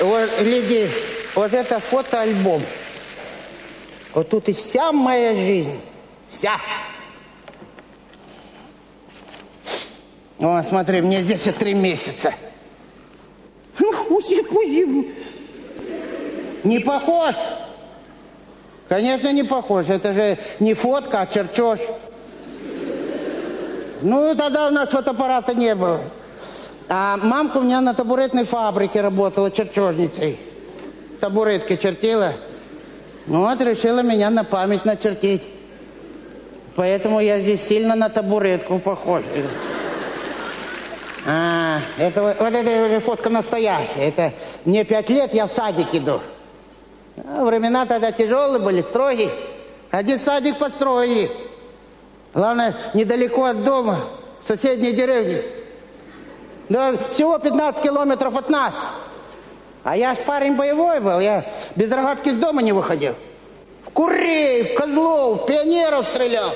Вот, гляди, вот это фотоальбом. Вот тут и вся моя жизнь. Вся. О, смотри, мне здесь и три месяца. Не похож? Конечно, не похож. Это же не фотка, а чертеж. Ну, тогда у нас фотоаппарата не было. А мамка у меня на табуретной фабрике работала чертежницей. Табуретки чертила. Ну вот, решила меня на память начертить. Поэтому я здесь сильно на табуретку похож. А, это вот, уже фотка настоящая. Это мне пять лет, я в садик иду. А, времена тогда тяжелые были, строгие. Один садик построили. Главное, недалеко от дома, в соседней деревне. Да, всего 15 километров от нас. А я ж парень боевой был, я без рогатки из дома не выходил. В курей, в козлов, в пионеров стрелял.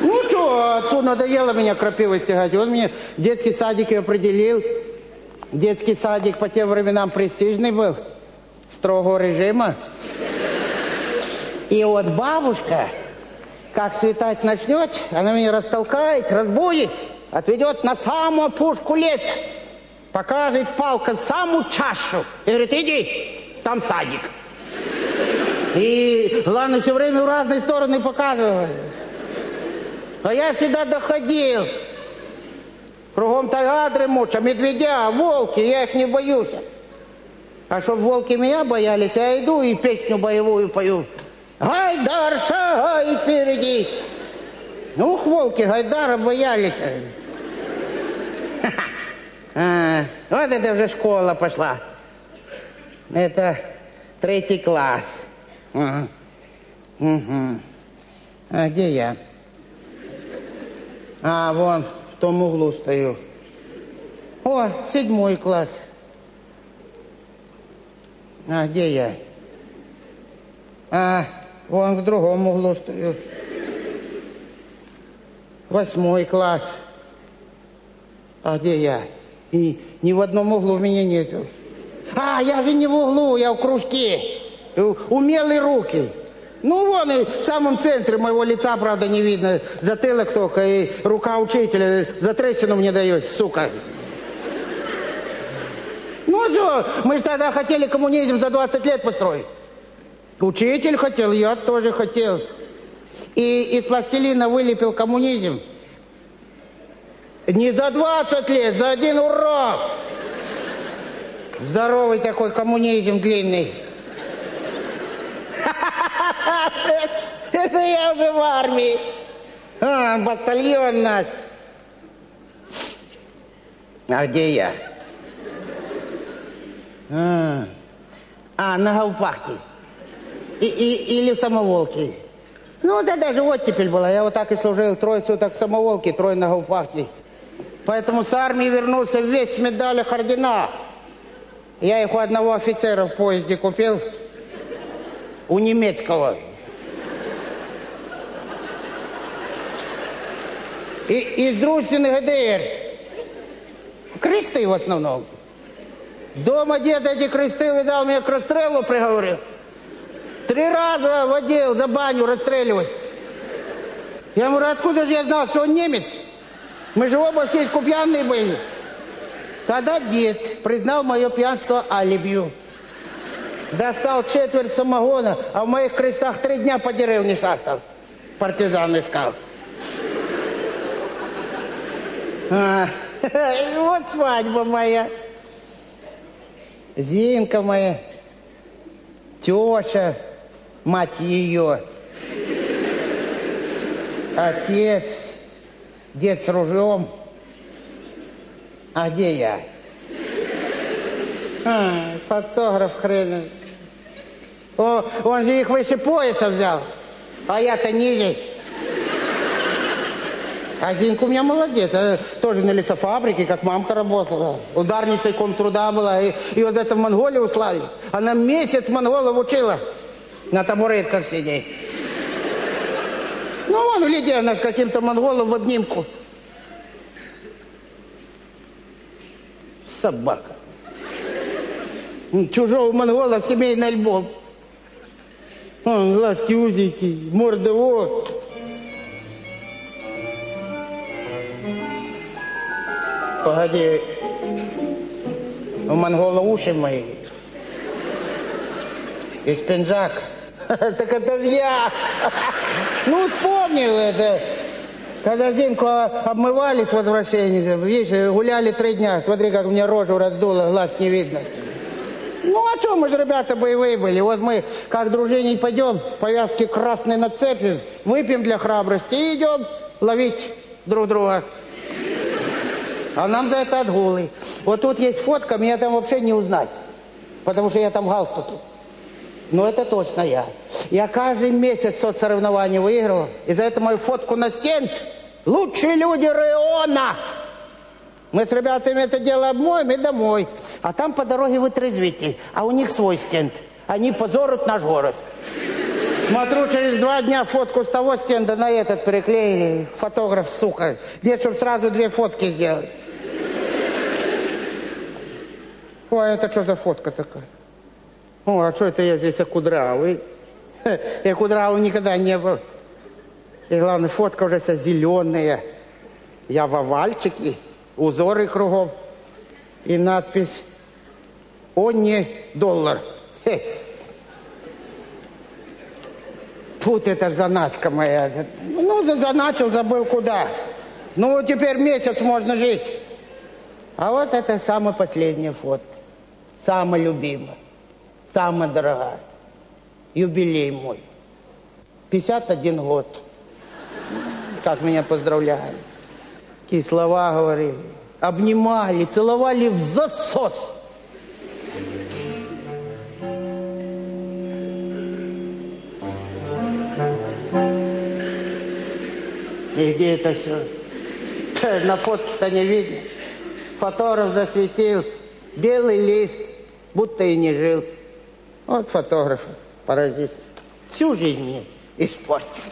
Ну что, отцу надоело меня крапивой стягать. Он мне детский садик определил. Детский садик по тем временам престижный был, строгого режима. И вот бабушка, как светать начнет, она меня растолкает, разбудит, отведет на самую пушку леса, покажет палкой в самую чашу и говорит, иди, там садик. И, главное, все время в разные стороны показывает. А я всегда доходил. Кругом тайга дремуча, медведя, волки, я их не боюсь. А чтоб волки меня боялись, я иду и песню боевую пою. Гайдар, шагай впереди. Ух, волки Гайдара боялись. А, вот это уже школа пошла. Это третий класс. Угу. А где я? А, вон, в том углу стою. О, седьмой класс. А, где я? А, вон в другом углу стою. Восьмой класс. А где я? И ни в одном углу меня нету. А, я же не в углу, я в кружке. Умелые руки. Ну, вон и в самом центре моего лица, правда, не видно. Затылок только и рука учителя за трещину мне дает, сука. Ну, что, мы же тогда хотели коммунизм за 20 лет построить. Учитель хотел, я тоже хотел. И из пластилина вылепил коммунизм. Не за 20 лет, за один урок. Здоровый такой коммунизм длинный. Это я уже в армии. А, батальон наш. А где я? А, а на Гаупахте. И, и, или в Самоволке. Ну, это даже оттепель была. Я вот так и служил. Трое суток в Самоволке, трое на Гаупахте. Поэтому с армии вернулся весь в медалях, орденах. Я их у одного офицера в поезде купил. У немецкого. И, из дружественных ГДР. Кресты в основном. Дома дед эти кресты видал, меня к расстрелу приговорил. Три раза водил за баню расстреливать. Я говорю, откуда же я знал, что он немец? Мы же оба все искупьянные были. Тогда дед признал мое пьянство алибью. Достал четверть самогона, а в моих крестах три дня по деревне шастал. Партизан искал. А, вот свадьба моя. Зинка моя, теща, мать ее, отец, дед с ружьем. А где я? А, фотограф хрен. О, он же их выше пояса взял, а я-то ниже. А Зинка у меня молодец, а тоже на лесофабрике, как мамка работала. Ударницей комтруда была, и, и вот это в Монголию услали. Она месяц монголов учила на табуретках сидеть. Ну, вон, гляди, она каким-то монголом в обнимку. Собака. Чужого монгола в семейный альбом. Он, глазки узенькие, морда вот. Погоди, у монгола уши мои. Из пинжак. Так это же я. Ну, вспомнил это. Когда Зимку обмывали с возвращением, видишь, гуляли три дня. Смотри, как меня рожу раздуло, глаз не видно. Ну, а что, мы же ребята боевые были. Вот мы, как дружине пойдем, повязки красные нацепим, выпьем для храбрости и идем ловить друг друга. А нам за это отгулы. Вот тут есть фотка, меня там вообще не узнать. Потому что я там в галстуке. Но это точно я. Я каждый месяц соцсоревнования выигрывал. И за это мою фотку на стенд. Лучшие люди района. Мы с ребятами это дело обмоем и домой. А там по дороге вытрезвитель. А у них свой стенд. Они позорят наш город. Смотрю, через два дня фотку с того стенда на этот переклеили. Фотограф, сука. Где, чтобы сразу две фотки сделать. Ой, это что за фотка такая? О, а что это я здесь, я кудрявый? Я кудрявый никогда не был. И главное, фотка уже вся зеленая. Я в овальчике, узоры кругом. И надпись «О, не доллар». Хе. Тут это ж заначка моя. Ну, заначил, забыл куда. Ну, теперь месяц можно жить. А вот это самая последняя фотка. Самая любимая. Самая дорогая. Юбилей мой. 51 год. Как меня поздравляли. Какие слова говорили. Обнимали, целовали в засос. И где это все? На фотке-то не видно. Фотограф засветил. Белый лист, будто и не жил. Вот фотограф, паразит. Всю жизнь мне испортил.